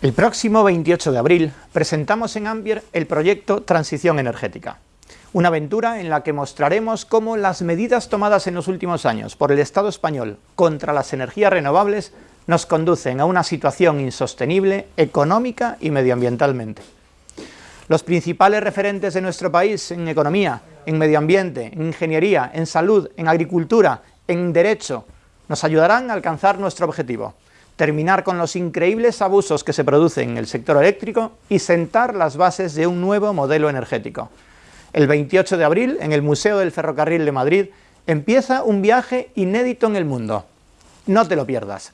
El próximo 28 de abril presentamos en Ambier el proyecto Transición Energética, una aventura en la que mostraremos cómo las medidas tomadas en los últimos años por el Estado español contra las energías renovables nos conducen a una situación insostenible económica y medioambientalmente. Los principales referentes de nuestro país en economía, en medio ambiente, en ingeniería, en salud, en agricultura, en derecho, nos ayudarán a alcanzar nuestro objetivo, terminar con los increíbles abusos que se producen en el sector eléctrico y sentar las bases de un nuevo modelo energético. El 28 de abril, en el Museo del Ferrocarril de Madrid, empieza un viaje inédito en el mundo. No te lo pierdas.